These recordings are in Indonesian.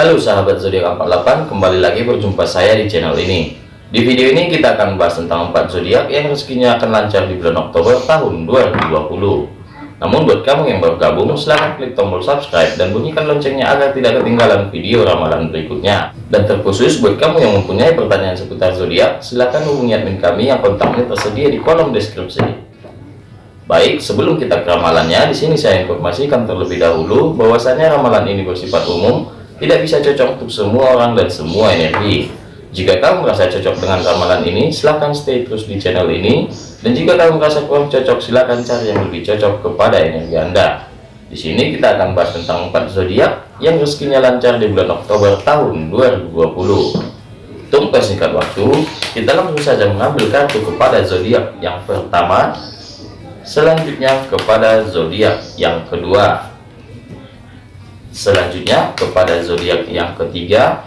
Halo sahabat zodiak 48, kembali lagi berjumpa saya di channel ini. Di video ini kita akan membahas tentang 4 zodiak yang rezekinya akan lancar di bulan Oktober tahun 2020. Namun buat kamu yang baru gabung, silahkan klik tombol subscribe dan bunyikan loncengnya agar tidak ketinggalan video ramalan berikutnya. Dan terkhusus buat kamu yang mempunyai pertanyaan seputar zodiak, silahkan hubungi admin kami yang kontaknya tersedia di kolom deskripsi. Baik, sebelum kita ke ramalannya, di sini saya informasikan terlebih dahulu bahwasannya ramalan ini bersifat umum, tidak bisa cocok untuk semua orang dan semua energi. Jika kamu merasa cocok dengan ramalan ini, silahkan stay terus di channel ini. Dan jika kamu merasa kurang cocok, silahkan cari yang lebih cocok kepada energi Anda. Di sini kita akan bahas tentang 4 zodiak yang rezekinya lancar di bulan Oktober tahun 2020. Untuk persingkat waktu, kita langsung saja mengambil kartu kepada zodiak yang pertama, selanjutnya kepada zodiak yang kedua, selanjutnya kepada zodiak yang ketiga,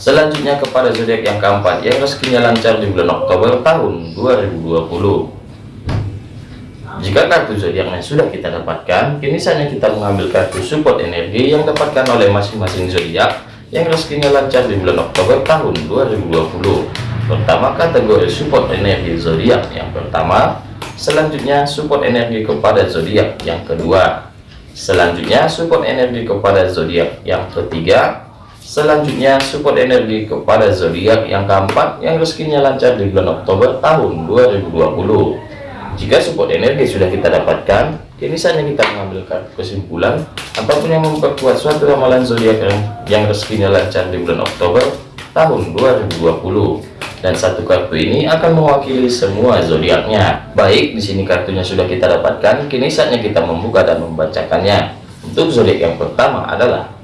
Selanjutnya kepada zodiak yang keempat yang rezekinya lancar di bulan Oktober tahun 2020. Jika kartu zodiaknya sudah kita dapatkan, kini saatnya kita mengambil kartu support energi yang dapatkan oleh masing-masing zodiak yang rezekinya lancar di bulan Oktober tahun 2020. Pertama kategori support energi zodiak yang pertama, selanjutnya support energi kepada zodiak yang kedua, selanjutnya support energi kepada zodiak yang ketiga, Selanjutnya support energi kepada zodiak yang keempat yang rezekinya lancar di bulan Oktober tahun 2020. Jika support energi sudah kita dapatkan, kini saatnya kita mengambil kesimpulan apa pun yang memperkuat suatu ramalan zodiak yang, yang rezekinya lancar di bulan Oktober tahun 2020 dan satu kartu ini akan mewakili semua zodiaknya. Baik, di sini kartunya sudah kita dapatkan, kini saatnya kita membuka dan membacakannya. Untuk zodiak yang pertama adalah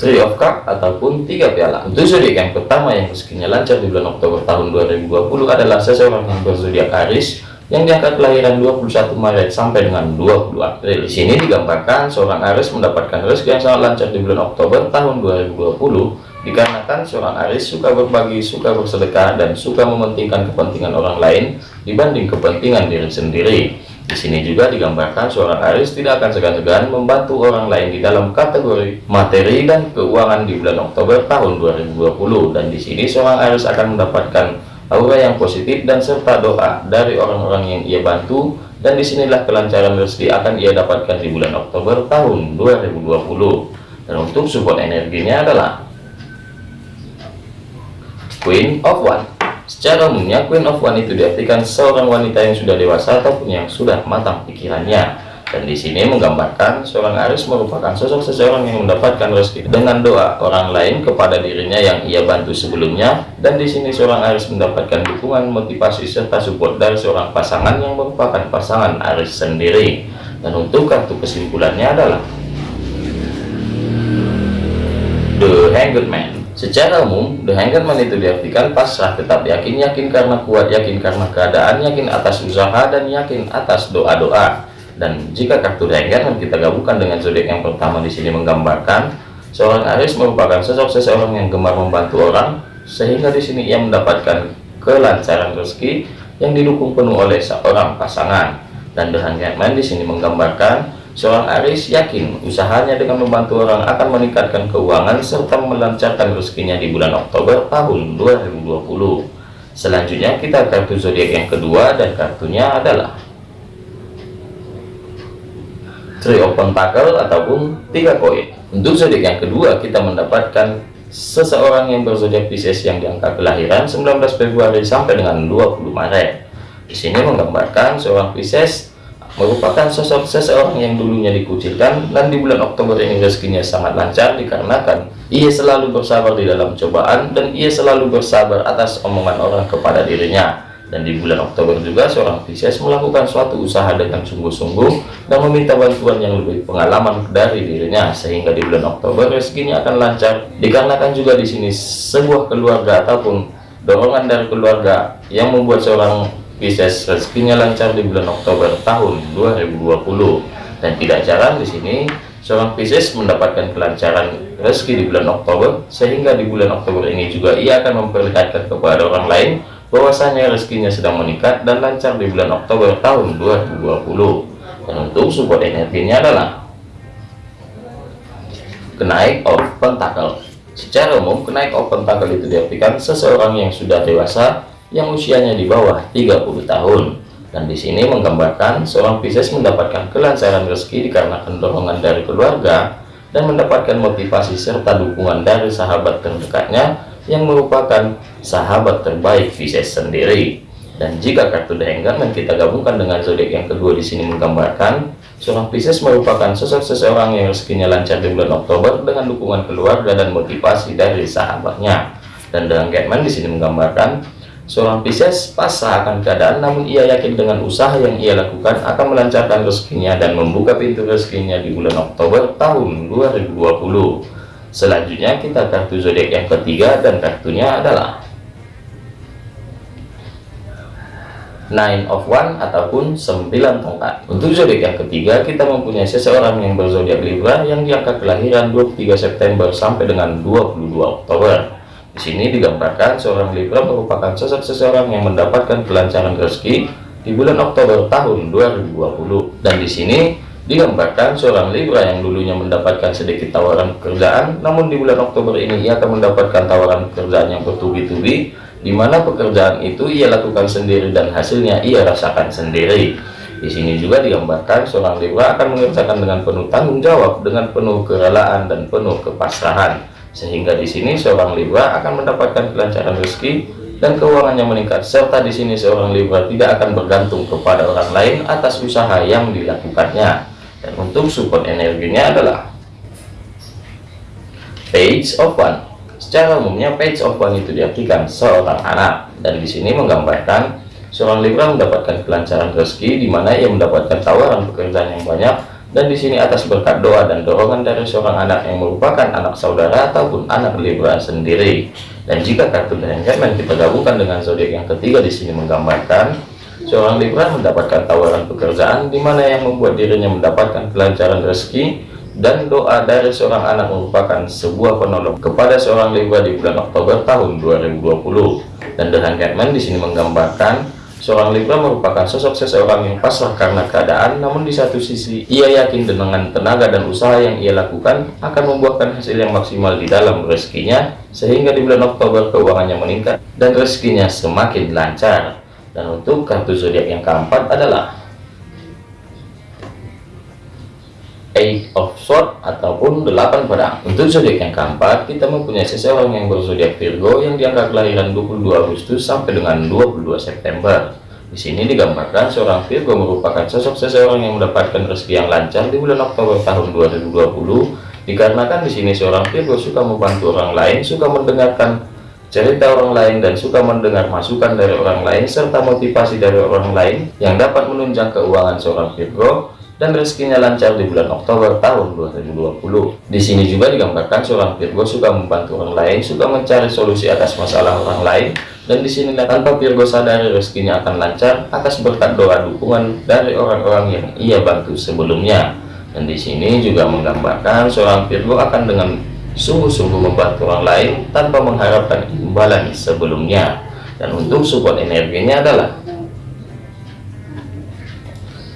Three of Cup ataupun tiga piala. Untuk zodiak yang pertama yang rezekinya lancar di bulan Oktober tahun 2020 adalah seseorang yang berzodiak Aries yang diangkat kelahiran 21 Maret sampai dengan 20 April. Di sini digambarkan seorang Aries mendapatkan rezeki yang sangat lancar di bulan Oktober tahun 2020 dikarenakan seorang Aries suka berbagi, suka bersedekah, dan suka mementingkan kepentingan orang lain dibanding kepentingan diri sendiri. Di sini juga digambarkan seorang Aris tidak akan segan-segan membantu orang lain di dalam kategori materi dan keuangan di bulan Oktober tahun 2020 dan di sini seorang Aris akan mendapatkan aura yang positif dan serta doa dari orang-orang yang ia bantu dan di sinilah kelancaran rezeki akan ia dapatkan di bulan Oktober tahun 2020 dan untuk support energinya adalah Queen of One Secara umumnya, Queen of One itu diartikan seorang wanita yang sudah dewasa ataupun yang sudah matang pikirannya. Dan di sini menggambarkan seorang Aris merupakan sosok seseorang yang mendapatkan rezeki dengan doa orang lain kepada dirinya yang ia bantu sebelumnya. Dan di sini seorang Aris mendapatkan dukungan, motivasi serta support dari seorang pasangan yang merupakan pasangan Aris sendiri. Dan untuk kartu kesimpulannya adalah The Hanged Man. Secara umum, the hangman itu diartikan pasrah, tetap yakin, yakin karena kuat, yakin karena keadaan, yakin atas usaha, dan yakin atas doa-doa. Dan jika kartu hangman kita gabungkan dengan zodiak yang pertama di sini menggambarkan, seorang Aries merupakan sosok seseorang yang gemar membantu orang, sehingga di sini ia mendapatkan kelancaran rezeki yang didukung penuh oleh seorang pasangan. Dan the hangman di sini menggambarkan Seorang Aris yakin usahanya dengan membantu orang akan meningkatkan keuangan serta melancarkan rezekinya di bulan Oktober tahun 2020. Selanjutnya kita kartu zodiak yang kedua dan kartunya adalah Three of Pentacle ataupun tiga koin. Untuk zodiak yang kedua kita mendapatkan seseorang yang berzodiak Pisces yang diangka kelahiran 19 Februari sampai dengan 20 Maret. Di sini menggambarkan seorang Pisces merupakan sosok seseorang yang dulunya dikucilkan dan di bulan Oktober ini rezekinya sangat lancar dikarenakan ia selalu bersabar di dalam cobaan dan ia selalu bersabar atas omongan orang kepada dirinya dan di bulan Oktober juga seorang Pisces melakukan suatu usaha dengan sungguh-sungguh dan meminta bantuan yang lebih pengalaman dari dirinya sehingga di bulan Oktober rezekinya akan lancar. Dikarenakan juga di sini sebuah keluarga ataupun dorongan dari keluarga yang membuat seorang Pisces rezekinya lancar di bulan Oktober tahun 2020 dan tidak jarang di sini seorang Pisces mendapatkan kelancaran rezeki di bulan Oktober sehingga di bulan Oktober ini juga ia akan memperlihatkan kepada orang lain bahwasanya rezekinya sedang meningkat dan lancar di bulan Oktober tahun 2020 dan untuk support energinya adalah kenaik of pentacle secara umum kenaik of pentacle itu diartikan seseorang yang sudah dewasa yang usianya di bawah 30 tahun. Dan di sini menggambarkan seorang Pisces mendapatkan kelancaran rezeki dikarenakan dorongan dari keluarga dan mendapatkan motivasi serta dukungan dari sahabat terdekatnya yang merupakan sahabat terbaik Pisces sendiri. Dan jika kartu The Hangman kita gabungkan dengan zodiak yang kedua di sini menggambarkan seorang Pisces merupakan sosok seseorang yang rezekinya lancar di bulan Oktober dengan dukungan keluarga dan motivasi dari sahabatnya. Dan dengan Gatman di sini menggambarkan Seorang Pisces pasrah akan keadaan namun ia yakin dengan usaha yang ia lakukan akan melancarkan rezekinya dan membuka pintu rezekinya di bulan Oktober tahun 2020. Selanjutnya kita kartu zodiak yang ketiga dan kartunya adalah Nine of One ataupun 9 tongkat. Untuk zodiak yang ketiga kita mempunyai seseorang yang berzodiak Libra yang diangka kelahiran 23 September sampai dengan 22 Oktober. Di sini digambarkan seorang Libra merupakan sosok seseorang yang mendapatkan kelancaran rezeki di bulan Oktober tahun 2020. Dan di sini digambarkan seorang Libra yang dulunya mendapatkan sedikit tawaran pekerjaan, namun di bulan Oktober ini ia akan mendapatkan tawaran pekerjaan yang bertubi-tubi, di mana pekerjaan itu ia lakukan sendiri dan hasilnya ia rasakan sendiri. Di sini juga digambarkan seorang Libra akan mengerjakan dengan penuh tanggung jawab, dengan penuh kerelaan dan penuh kepasrahan sehingga di sini seorang Libra akan mendapatkan kelancaran rezeki dan keuangannya meningkat serta di sini seorang Libra tidak akan bergantung kepada orang lain atas usaha yang dilakukannya untuk support energinya adalah page of one. Secara umumnya page of one itu diartikan seorang anak. Dan di sini menggambarkan seorang Libra mendapatkan kelancaran rezeki di mana ia mendapatkan tawaran pekerjaan yang banyak. Dan di sini atas berkat doa dan dorongan dari seorang anak yang merupakan anak saudara ataupun anak Libra sendiri. Dan jika kartu dan kita gabungkan dengan zodiak yang ketiga di sini menggambarkan seorang Libra mendapatkan tawaran pekerjaan di mana yang membuat dirinya mendapatkan kelancaran rezeki dan doa dari seorang anak merupakan sebuah penolong kepada seorang Libra di bulan Oktober tahun 2020. Dan dengan Catman di sini menggambarkan Seorang Libra merupakan sosok seseorang yang pasrah karena keadaan, namun di satu sisi ia yakin dengan tenaga dan usaha yang ia lakukan akan membuahkan hasil yang maksimal di dalam rezekinya, sehingga di bulan Oktober keuangannya meningkat dan rezekinya semakin lancar. Dan untuk kartu zodiak yang keempat adalah Eight of Swords ataupun delapan pedang. Untuk zodiak yang keempat, kita mempunyai seseorang yang berzodiak Virgo yang diangkat kelahiran 22 Agustus sampai dengan 22 September. Di sini digambarkan seorang Virgo merupakan sosok seseorang yang mendapatkan rezeki yang lancar di bulan Oktober tahun 2020. Dikarenakan di sini seorang Virgo suka membantu orang lain, suka mendengarkan cerita orang lain dan suka mendengar masukan dari orang lain serta motivasi dari orang lain yang dapat menunjang keuangan seorang Virgo dan rezekinya lancar di bulan Oktober tahun 2020. Di sini juga digambarkan seorang Virgo suka membantu orang lain, suka mencari solusi atas masalah orang lain, dan di sini tanpa Virgo sadari rezekinya akan lancar atas berkat doa dukungan dari orang-orang yang ia bantu sebelumnya. Dan di sini juga menggambarkan seorang Virgo akan dengan sungguh-sungguh membantu orang lain tanpa mengharapkan imbalan sebelumnya. Dan untuk support energinya adalah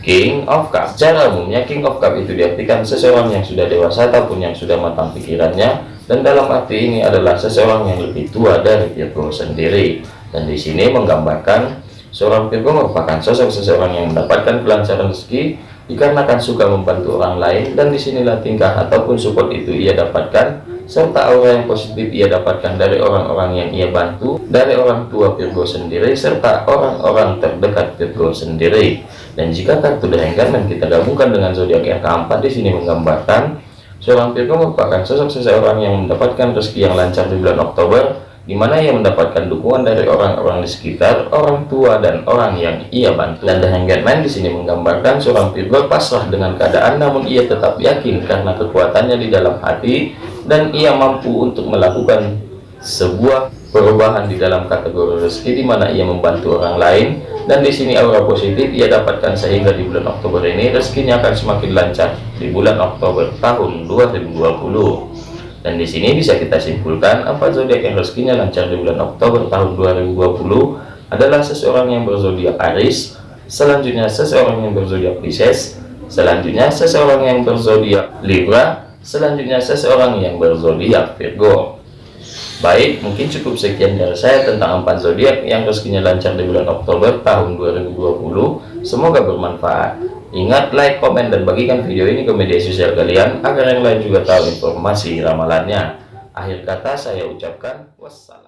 King of Cup secara umumnya King of Cup itu diartikan seseorang yang sudah dewasa ataupun yang sudah matang pikirannya. Dan dalam arti ini adalah seseorang yang lebih tua dari Virgo sendiri. Dan di sini menggambarkan seorang Virgo merupakan sosok seseorang yang mendapatkan kelancaran rezeki dikarenakan suka membantu orang lain. Dan di sinilah tingkah ataupun support itu ia dapatkan serta aura yang positif ia dapatkan dari orang-orang yang ia bantu dari orang tua Virgo sendiri serta orang-orang terdekat Virgo sendiri dan jika kartu The Hangman kita gabungkan dengan zodiak yang keempat di sini menggambarkan seorang Virgo merupakan sosok seseorang yang mendapatkan rezeki yang lancar di bulan Oktober di mana ia mendapatkan dukungan dari orang-orang di sekitar, orang tua dan orang yang ia bantu. Dan The Hangman di sini menggambarkan seorang Virgo pasrah dengan keadaan namun ia tetap yakin karena kekuatannya di dalam hati dan ia mampu untuk melakukan sebuah perubahan di dalam kategori rezeki di mana ia membantu orang lain. Dan di sini aura positif ia dapatkan sehingga di bulan Oktober ini rezekinya akan semakin lancar di bulan Oktober tahun 2020 dan di sini bisa kita simpulkan apa zodiak yang rezekinya lancar di bulan Oktober tahun 2020 adalah seseorang yang berzodiak Aries selanjutnya seseorang yang berzodiak Pisces selanjutnya seseorang yang berzodiak Libra selanjutnya seseorang yang berzodiak Virgo. Baik mungkin cukup sekian dari saya tentang empat zodiak yang rezekinya lancar di bulan Oktober tahun 2020 semoga bermanfaat. Ingat like komen dan bagikan video ini ke media sosial kalian agar yang lain juga tahu informasi ramalannya. Akhir kata saya ucapkan wassalam